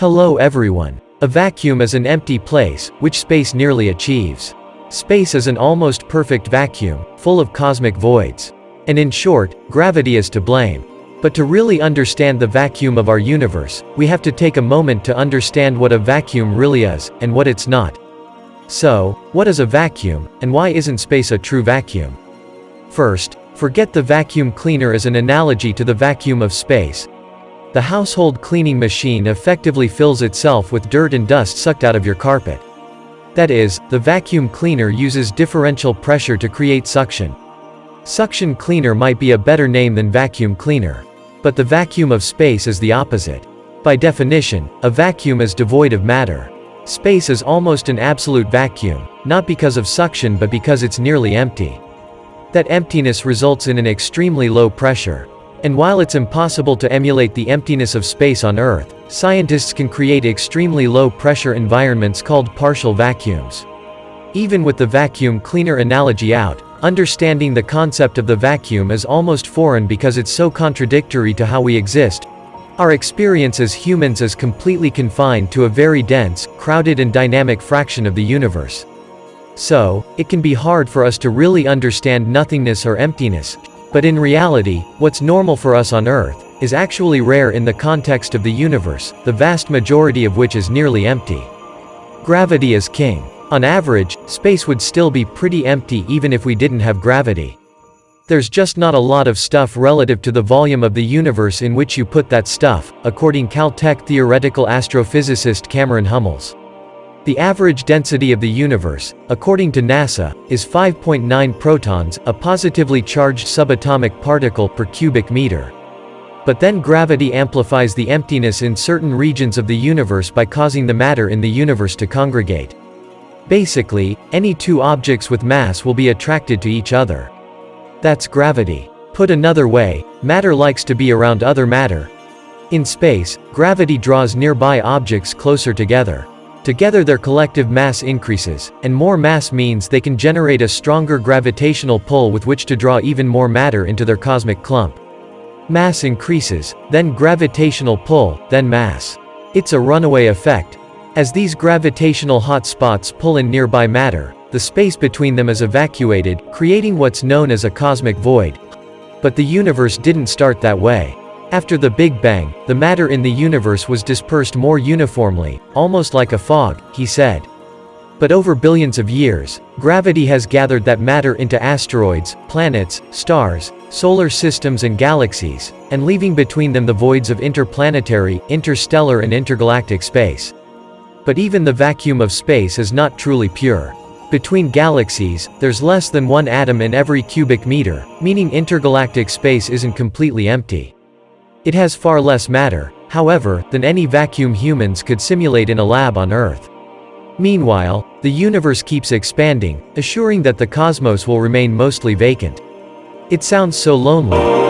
Hello everyone. A vacuum is an empty place, which space nearly achieves. Space is an almost perfect vacuum, full of cosmic voids. And in short, gravity is to blame. But to really understand the vacuum of our universe, we have to take a moment to understand what a vacuum really is, and what it's not. So, what is a vacuum, and why isn't space a true vacuum? First, forget the vacuum cleaner as an analogy to the vacuum of space. The household cleaning machine effectively fills itself with dirt and dust sucked out of your carpet. That is, the vacuum cleaner uses differential pressure to create suction. Suction cleaner might be a better name than vacuum cleaner. But the vacuum of space is the opposite. By definition, a vacuum is devoid of matter. Space is almost an absolute vacuum, not because of suction but because it's nearly empty. That emptiness results in an extremely low pressure. And while it's impossible to emulate the emptiness of space on Earth, scientists can create extremely low pressure environments called partial vacuums. Even with the vacuum cleaner analogy out, understanding the concept of the vacuum is almost foreign because it's so contradictory to how we exist, our experience as humans is completely confined to a very dense, crowded and dynamic fraction of the universe. So, it can be hard for us to really understand nothingness or emptiness. But in reality, what's normal for us on Earth, is actually rare in the context of the universe, the vast majority of which is nearly empty. Gravity is king. On average, space would still be pretty empty even if we didn't have gravity. There's just not a lot of stuff relative to the volume of the universe in which you put that stuff, according Caltech theoretical astrophysicist Cameron Hummels. The average density of the universe, according to NASA, is 5.9 protons, a positively charged subatomic particle per cubic meter. But then gravity amplifies the emptiness in certain regions of the universe by causing the matter in the universe to congregate. Basically, any two objects with mass will be attracted to each other. That's gravity. Put another way, matter likes to be around other matter. In space, gravity draws nearby objects closer together. Together their collective mass increases, and more mass means they can generate a stronger gravitational pull with which to draw even more matter into their cosmic clump. Mass increases, then gravitational pull, then mass. It's a runaway effect. As these gravitational hotspots pull in nearby matter, the space between them is evacuated, creating what's known as a cosmic void. But the universe didn't start that way. After the Big Bang, the matter in the universe was dispersed more uniformly, almost like a fog, he said. But over billions of years, gravity has gathered that matter into asteroids, planets, stars, solar systems and galaxies, and leaving between them the voids of interplanetary, interstellar and intergalactic space. But even the vacuum of space is not truly pure. Between galaxies, there's less than one atom in every cubic meter, meaning intergalactic space isn't completely empty. It has far less matter, however, than any vacuum humans could simulate in a lab on Earth. Meanwhile, the universe keeps expanding, assuring that the cosmos will remain mostly vacant. It sounds so lonely.